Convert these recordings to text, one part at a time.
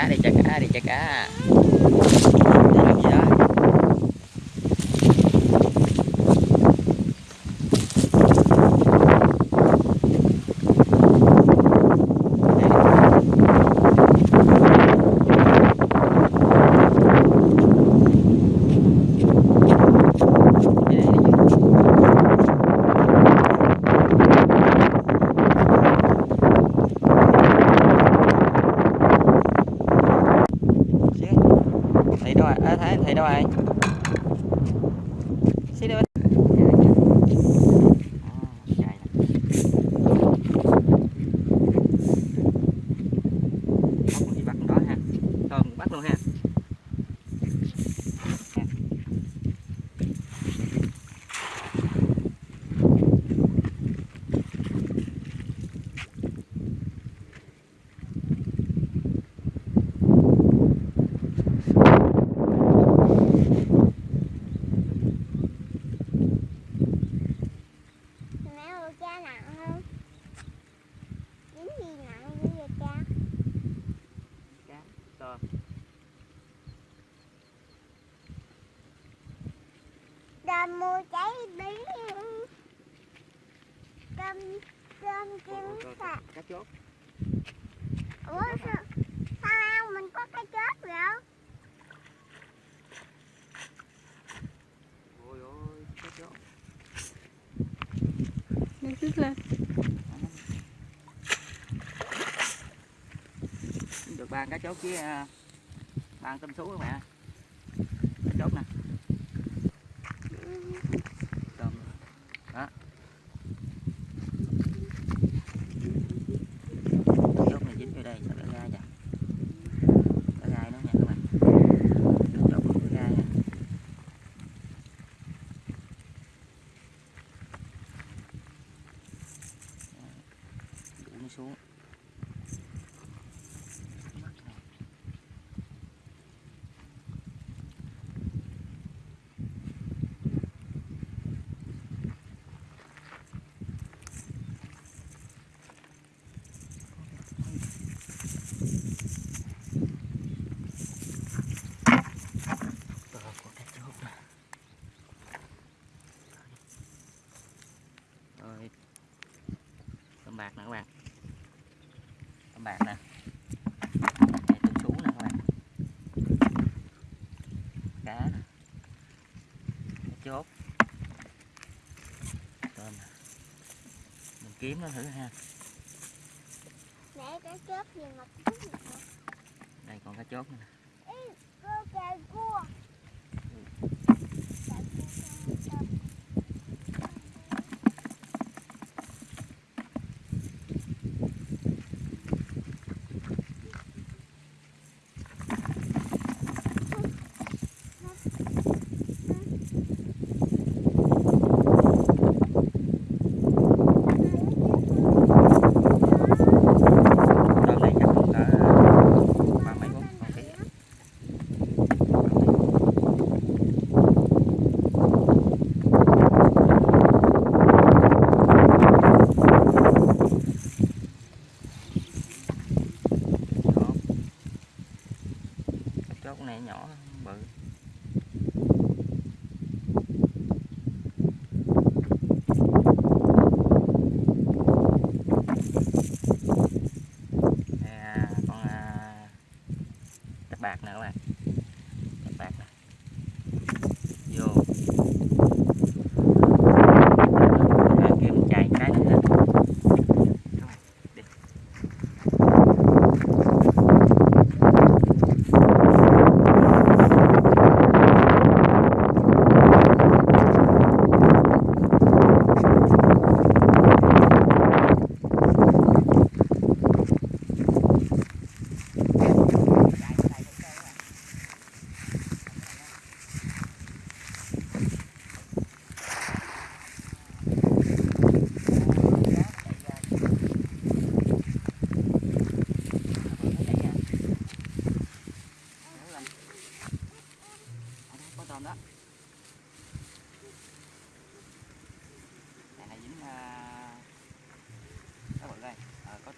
cá đi chả cá đi chả cá con mua cháy bí. Cầm con kiếm sạc. cá chốt. Ủa sao sao mình có cá chốt vậy? ôi ôi cá chốt. Nó cứ lên. Được ba cá chốt với à, ba tôm sú các bạn. kiếm nó thử ha. Để cá chốt gì mà Đây còn cá chốt nữa nè. Cô cà cua. Ừ. Cà cua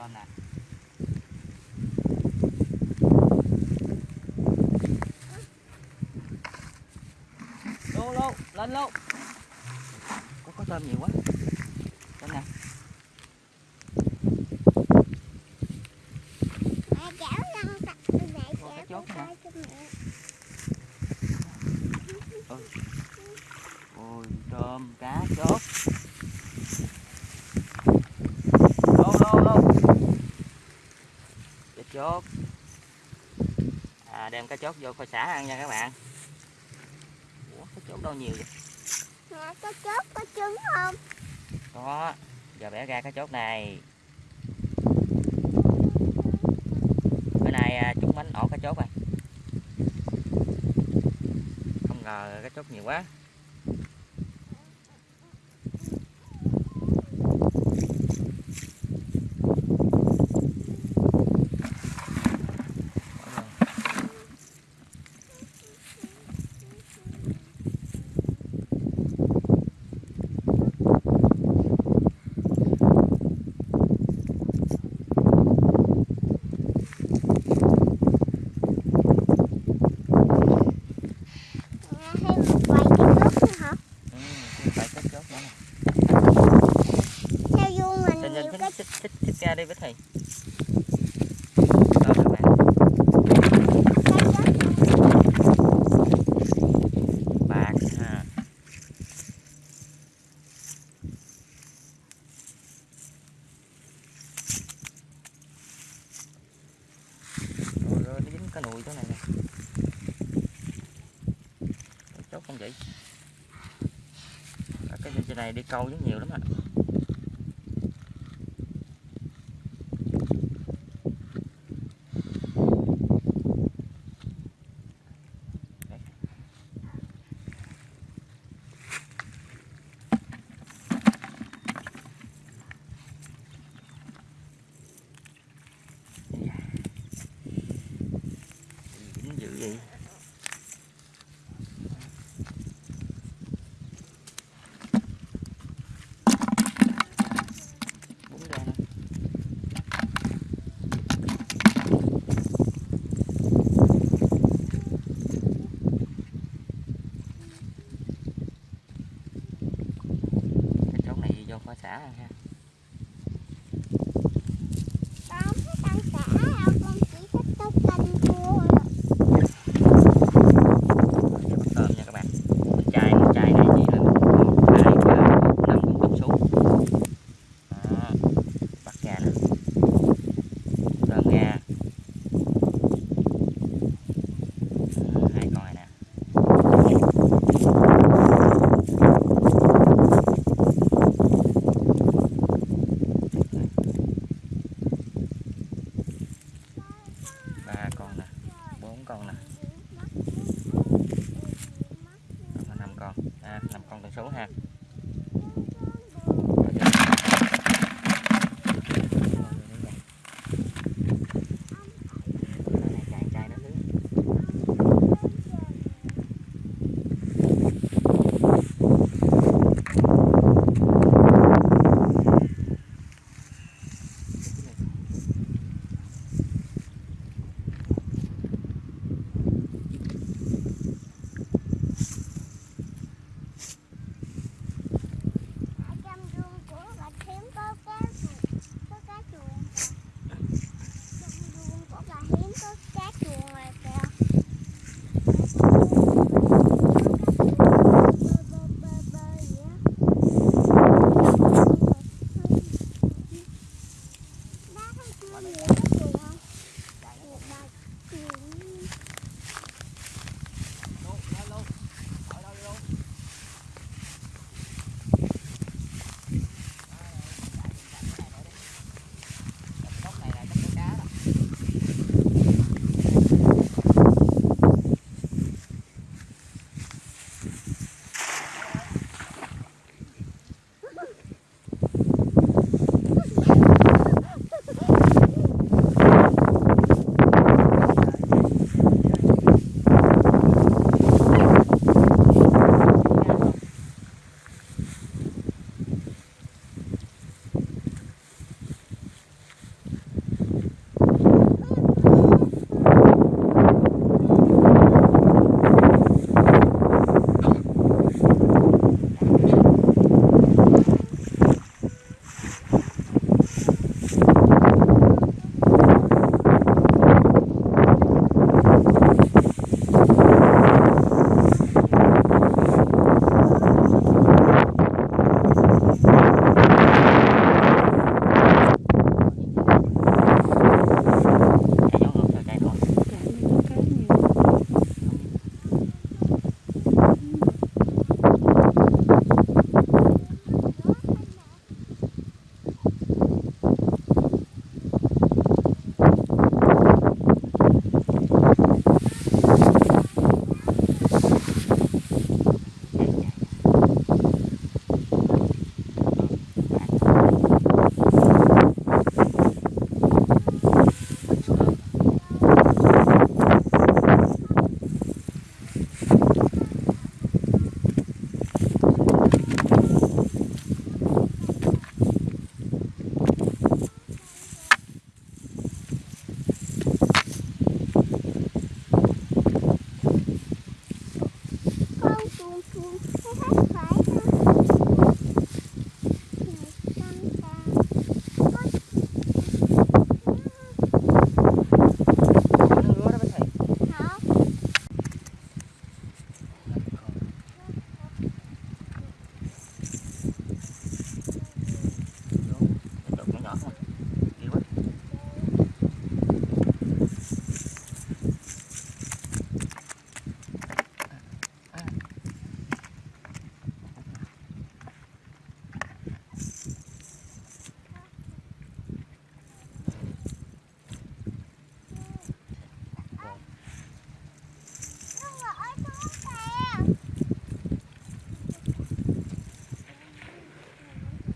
con này lô lô lên lô. Có có tôm nhiều quá. Lên nè. chốt. À, đem cá chốt vô khoai xả ăn nha các bạn. Ủa, cá chốt đâu nhiều vậy? Dạ, nè cá chốt có trứng không? Có giờ bẻ ra cá chốt này. Bữa nay à, chúng bánh ổ cá chốt rồi không ngờ cá chốt nhiều quá. Itália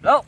Wel.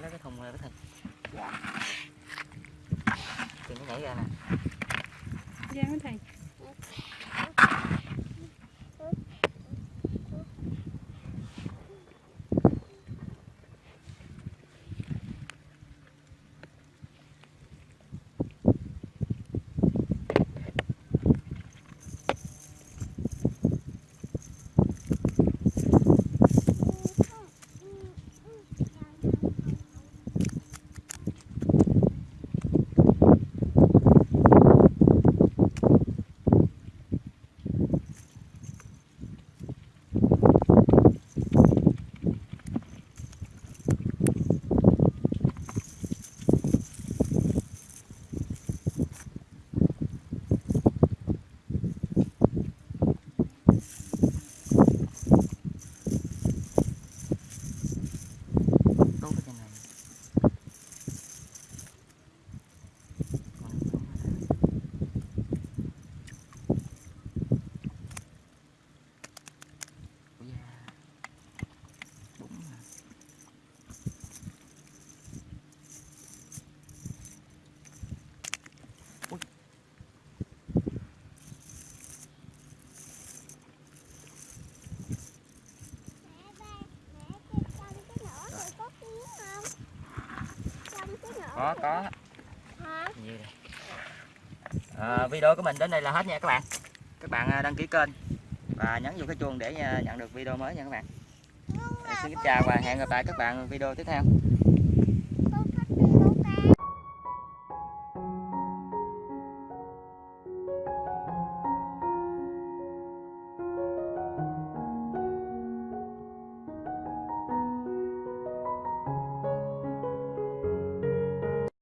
lấy cái thùng này cái thịt. Tiền nó nhảy ra nè. Ra cái thầy có có. À, video của mình đến đây là hết nha các bạn. Các bạn à, đăng ký kênh và nhấn vào cái chuông để à, nhận được video mới nha các bạn. Xin chào và hẹn gặp lại các bạn video tiếp theo